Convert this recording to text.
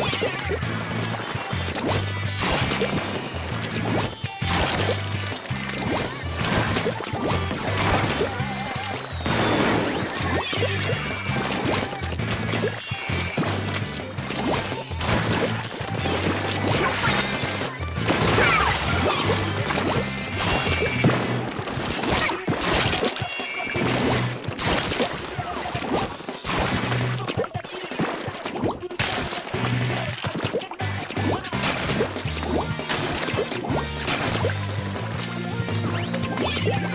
you you.